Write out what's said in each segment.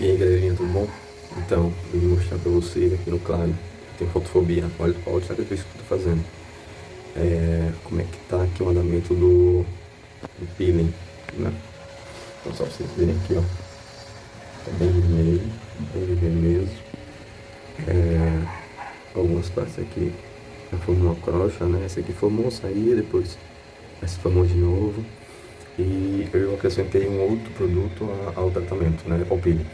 E aí galerinha, tudo bom? Então, eu vou mostrar pra vocês aqui no Claro, tem fotofobia, olha, olha o sacrifício que eu tô fazendo. É, como é que tá aqui o andamento do, do peeling, né? Então só pra vocês verem aqui, ó. Tá bem vermelho, bem vermelho mesmo. É, algumas partes aqui já formou uma crocha, né? Esse aqui formou, saía, depois se formou de novo e eu acrescentei um outro produto ao tratamento, né, ao peeling.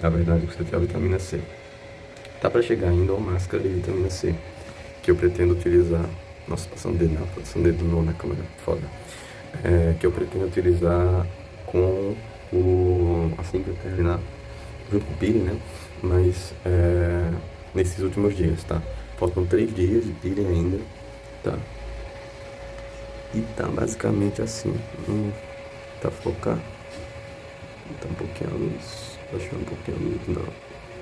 Na verdade, você tem a vitamina C. Tá para chegar ainda uma máscara de vitamina C, que eu pretendo utilizar. Nossa, passando dedo, não, passando dedo não na câmera, foda. É, que eu pretendo utilizar com o. assim que eu terminar, junto com o peeling, né? Mas é, nesses últimos dias, tá? Faltam três dias de peeling ainda, tá? E tá basicamente assim. Hum, tá focar. Tá um pouquinho a luz. Baixar um pouquinho a luz. Não.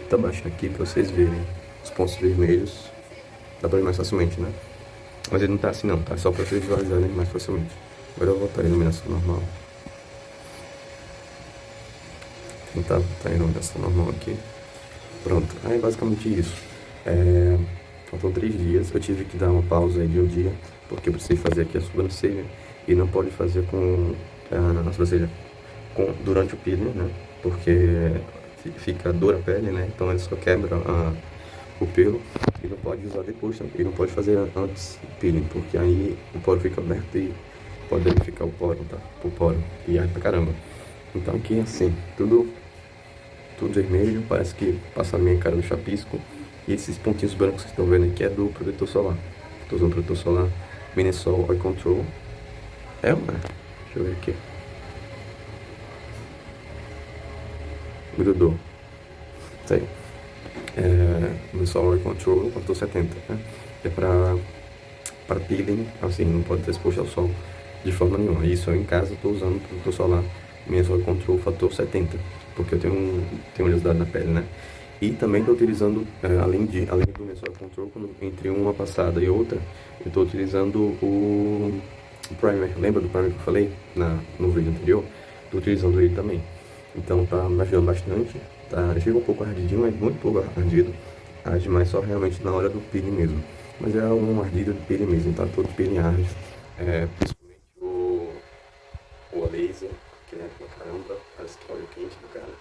Tá baixando aqui pra vocês verem os pontos vermelhos. Dá pra ver mais facilmente, né? Mas ele não tá assim não, tá? Só pra vocês visualizarem mais facilmente. Agora eu voltar a iluminação normal. Tentar voltar a iluminação normal aqui. Pronto. Aí basicamente isso. É... Faltam três dias. Eu tive que dar uma pausa aí de um dia porque eu precisei fazer aqui a sobrancelha e não pode fazer com a sobrancelha com, durante o peeling, né? Porque fica dor a pele, né? Então ele só quebra o pelo e não pode usar depois, e não pode fazer antes peeling, porque aí o poro fica aberto e pode danificar o poro, tá? O poro e arde pra caramba. Então aqui assim, tudo tudo vermelho, parece que passa a minha cara no chapisco. E esses pontinhos brancos que estão vendo aqui é do protetor solar. Estou usando protetor solar Minisol Oil Control. É uma. Deixa eu ver aqui. Grudou. Isso aí. É, Minisol Oil Control, fator 70, né? É pra, pra peeling, assim, não pode ter exposto ao sol de forma nenhuma. Isso eu em casa estou usando protetor solar Minisol Oil Control fator 70, porque eu tenho, um, tenho oleosidade na pele, né? E também estou utilizando, é, além, de, além do Mensual Control, entre uma passada e outra, eu estou utilizando o, o Primer. Lembra do Primer que eu falei na, no vídeo anterior? Estou utilizando ele também. Então tá me ajudando bastante. Tá, chega um pouco ardidinho, mas muito pouco ardido. Arde mais só realmente na hora do peeling mesmo. Mas é um ardido de peeling mesmo, tá? Todo peeling arde. É, principalmente o, o laser, que é pra caramba, parece que óleo quente do cara.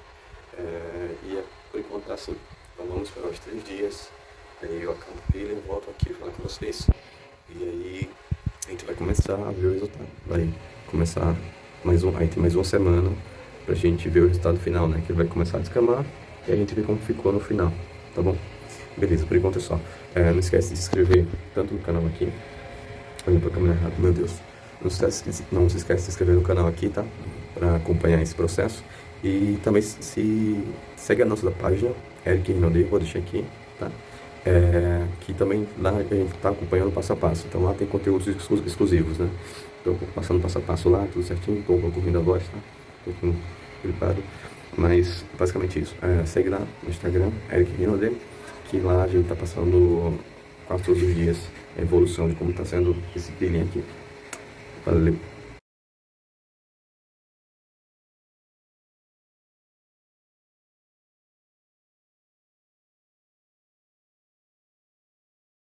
É, e é por enquanto tá assim. Então vamos esperar os três dias. Aí eu acabo ele, volto aqui falar com vocês. E aí começar a ver o resultado. Vai começar mais um. Aí tem mais uma semana pra gente ver o resultado final, né? Que ele vai começar a descamar e a gente vê como ficou no final, tá bom? Beleza, por enquanto é só. É, não esquece de se inscrever tanto no canal aqui. Olha pra câmera errada, meu Deus. Não se, esquece, não se esquece de se inscrever no canal aqui, tá? Pra acompanhar esse processo. E também se segue a nossa página, Eric Rinaldi, vou deixar aqui, tá? É, que também lá a gente está acompanhando passo a passo. Então lá tem conteúdos exclusivos, né? Estou passando passo a passo lá, tudo certinho, estou concluindo a voz, tá? Estou gripado. Mas basicamente isso. É, segue lá no Instagram, Eric Rinaldi, que lá a gente está passando quase todos os dias a evolução de como está sendo esse peeling aqui. Valeu!